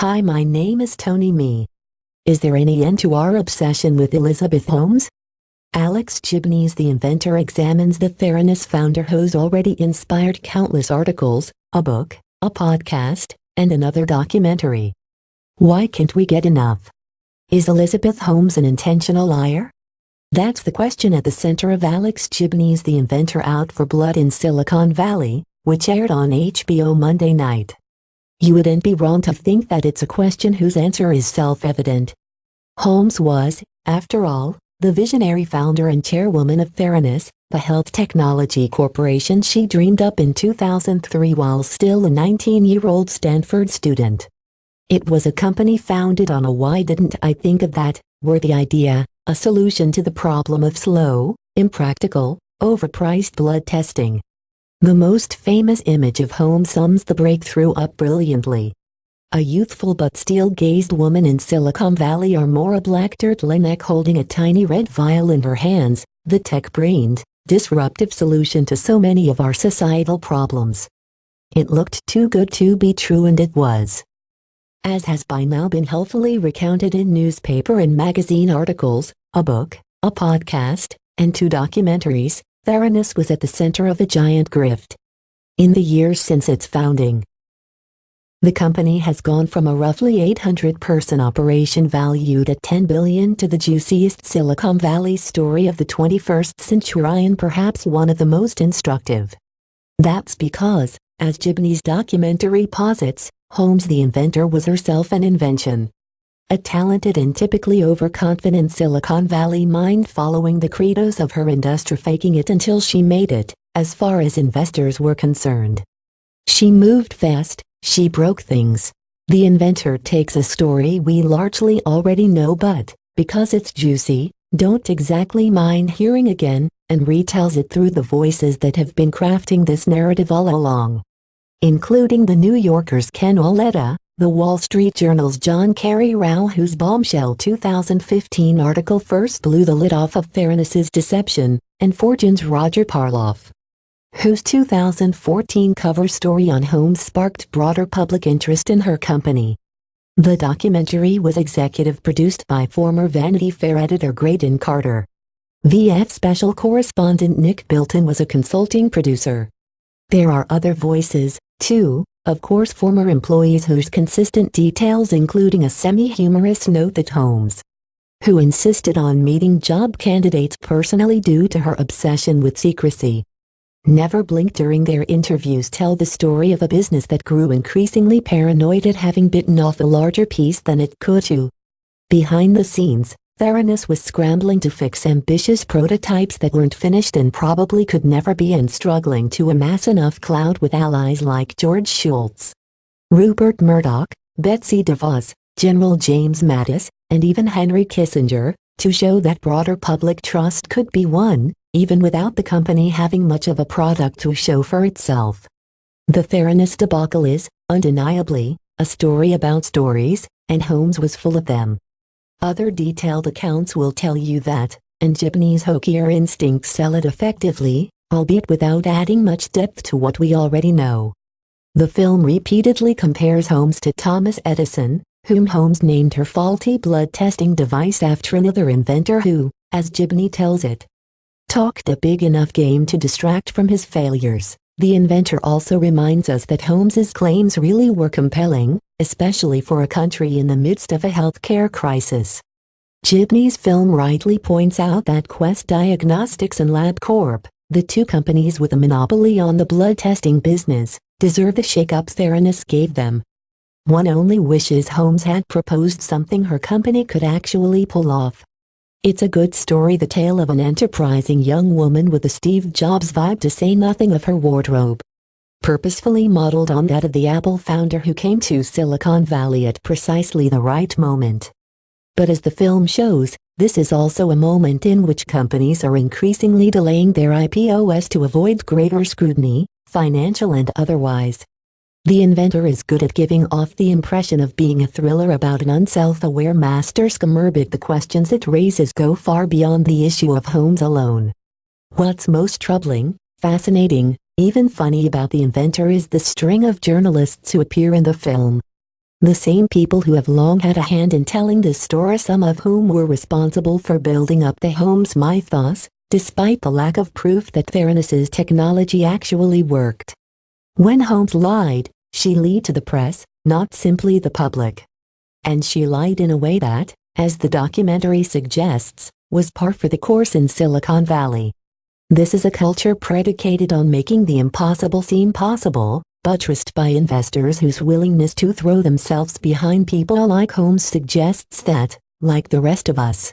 Hi my name is Tony Me. Is there any end to our obsession with Elizabeth Holmes? Alex Gibney the inventor examines the Theranos founder who's already inspired countless articles, a book, a podcast, and another documentary. Why can't we get enough? Is Elizabeth Holmes an intentional liar? That's the question at the center of Alex Gibney's The Inventor Out for Blood in Silicon Valley, which aired on HBO Monday night. You wouldn't be wrong to think that it's a question whose answer is self-evident. Holmes was, after all, the visionary founder and chairwoman of Theranos, the health technology corporation she dreamed up in 2003 while still a 19-year-old Stanford student. It was a company founded on a why didn't I think of that, worthy idea, a solution to the problem of slow, impractical, overpriced blood testing. The most famous image of Holmes sums the breakthrough up brilliantly. A youthful but steel-gazed woman in Silicon Valley or more a black turtleneck holding a tiny red vial in her hands, the tech-brained, disruptive solution to so many of our societal problems. It looked too good to be true and it was. As has by now been helpfully recounted in newspaper and magazine articles, a book, a podcast, and two documentaries, Theranos was at the center of a giant grift. In the years since its founding, the company has gone from a roughly 800-person operation valued at 10 billion to the juiciest Silicon Valley story of the 21st century and perhaps one of the most instructive. That's because, as Gibney's documentary posits, Holmes the inventor was herself an invention a talented and typically overconfident Silicon Valley mind following the credos of her industry faking it until she made it, as far as investors were concerned. She moved fast, she broke things. The inventor takes a story we largely already know but, because it's juicy, don't exactly mind hearing again, and retells it through the voices that have been crafting this narrative all along. Including the New Yorker's Ken Auletta, the Wall Street Journal's John Carreyrou whose bombshell 2015 article first blew the lid off of Theranos's deception, and Fortune's Roger Parloff, whose 2014 cover story on Holmes sparked broader public interest in her company. The documentary was executive produced by former Vanity Fair editor Graydon Carter. VF special correspondent Nick Bilton was a consulting producer. There are other voices, too, of course former employees whose consistent details including a semi-humorous note that Holmes, who insisted on meeting job candidates personally due to her obsession with secrecy, never blinked during their interviews tell the story of a business that grew increasingly paranoid at having bitten off a larger piece than it could chew. Behind the scenes, Theranos was scrambling to fix ambitious prototypes that weren't finished and probably could never be and struggling to amass enough clout with allies like George Shultz, Rupert Murdoch, Betsy DeVos, General James Mattis, and even Henry Kissinger, to show that broader public trust could be won, even without the company having much of a product to show for itself. The Theranos debacle is, undeniably, a story about stories, and Holmes was full of them. Other detailed accounts will tell you that, and Gibney's hokier instincts sell it effectively, albeit without adding much depth to what we already know. The film repeatedly compares Holmes to Thomas Edison, whom Holmes named her faulty blood testing device after another inventor who, as Gibney tells it, talked a big enough game to distract from his failures. The inventor also reminds us that Holmes's claims really were compelling, especially for a country in the midst of a healthcare crisis. Gibney's film rightly points out that Quest Diagnostics and LabCorp, the two companies with a monopoly on the blood testing business, deserve the shake-up Theranos gave them. One only wishes Holmes had proposed something her company could actually pull off. It's a good story the tale of an enterprising young woman with a Steve Jobs vibe to say nothing of her wardrobe. Purposefully modeled on that of the Apple founder who came to Silicon Valley at precisely the right moment. But as the film shows, this is also a moment in which companies are increasingly delaying their IPOs to avoid greater scrutiny, financial and otherwise. The inventor is good at giving off the impression of being a thriller about an unself-aware master scammer but the questions it raises go far beyond the issue of Holmes alone. What's most troubling, fascinating, even funny about the inventor is the string of journalists who appear in the film. The same people who have long had a hand in telling this story some of whom were responsible for building up the Holmes mythos, despite the lack of proof that Theranos's technology actually worked. When Holmes lied, she lied to the press, not simply the public. And she lied in a way that, as the documentary suggests, was par for the course in Silicon Valley. This is a culture predicated on making the impossible seem possible, buttressed by investors whose willingness to throw themselves behind people like Holmes suggests that, like the rest of us,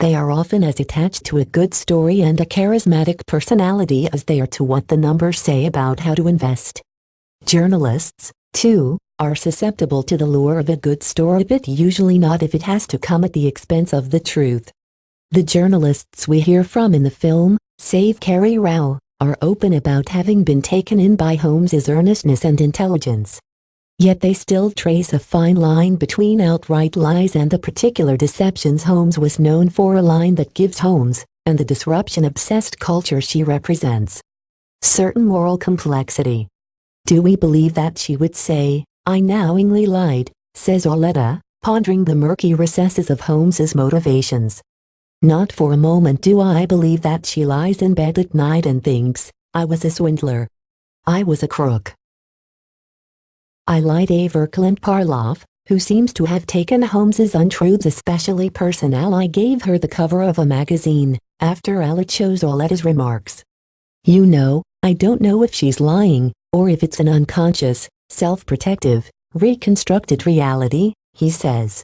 they are often as attached to a good story and a charismatic personality as they are to what the numbers say about how to invest. Journalists, too, are susceptible to the lure of a good story but usually not if it has to come at the expense of the truth. The journalists we hear from in the film, save Carreyrou, are open about having been taken in by Holmes's earnestness and intelligence. Yet they still trace a fine line between outright lies and the particular deceptions Holmes was known for a line that gives Holmes, and the disruption-obsessed culture she represents, certain moral complexity. Do we believe that she would say, I knowingly lied, says Auletta, pondering the murky recesses of Holmes's motivations. Not for a moment do I believe that she lies in bed at night and thinks, I was a swindler. I was a crook. I lied Aver Clint Parloff, who seems to have taken Holmes's untruths especially personal I gave her the cover of a magazine, after Ella chose Auletta's remarks. You know, I don't know if she's lying, or if it's an unconscious, self-protective, reconstructed reality, he says.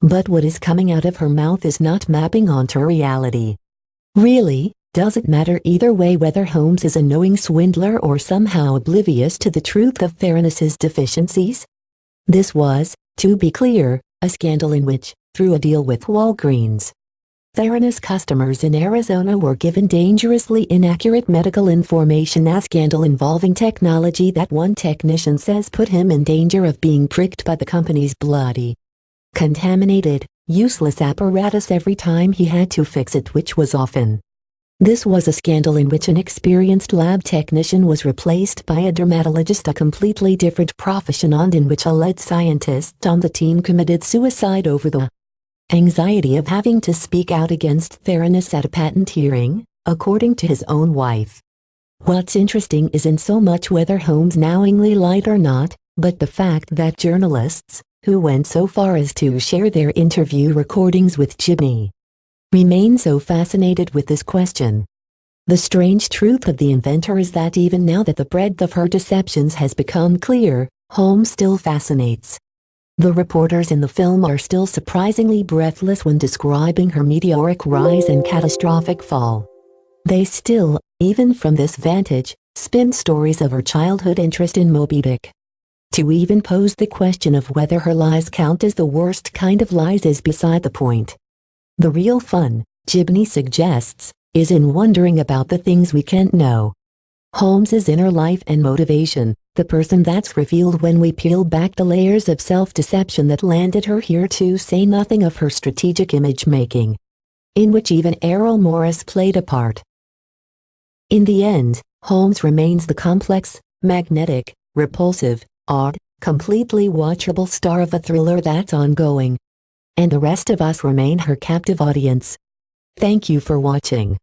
But what is coming out of her mouth is not mapping onto reality. Really, does it matter either way whether Holmes is a knowing swindler or somehow oblivious to the truth of Theranos's deficiencies? This was, to be clear, a scandal in which, through a deal with Walgreens, Theranos customers in Arizona were given dangerously inaccurate medical information a scandal involving technology that one technician says put him in danger of being pricked by the company's bloody, contaminated, useless apparatus every time he had to fix it which was often. This was a scandal in which an experienced lab technician was replaced by a dermatologist a completely different profession and in which a lead scientist on the team committed suicide over the anxiety of having to speak out against Theranos at a patent hearing, according to his own wife. What's interesting isn't so much whether Holmes knowingly lied or not, but the fact that journalists, who went so far as to share their interview recordings with Gibney, remain so fascinated with this question. The strange truth of the inventor is that even now that the breadth of her deceptions has become clear, Holmes still fascinates. The reporters in the film are still surprisingly breathless when describing her meteoric rise and catastrophic fall. They still, even from this vantage, spin stories of her childhood interest in Moby Dick. To even pose the question of whether her lies count as the worst kind of lies is beside the point. The real fun, Gibney suggests, is in wondering about the things we can't know. Holmes's inner life and motivation, the person that's revealed when we peel back the layers of self-deception that landed her here to say nothing of her strategic image-making, in which even Errol Morris played a part. In the end, Holmes remains the complex, magnetic, repulsive, odd, completely watchable star of a thriller that's ongoing. And the rest of us remain her captive audience. Thank you for watching.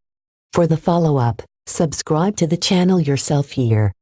For the follow-up, subscribe to the channel yourself here.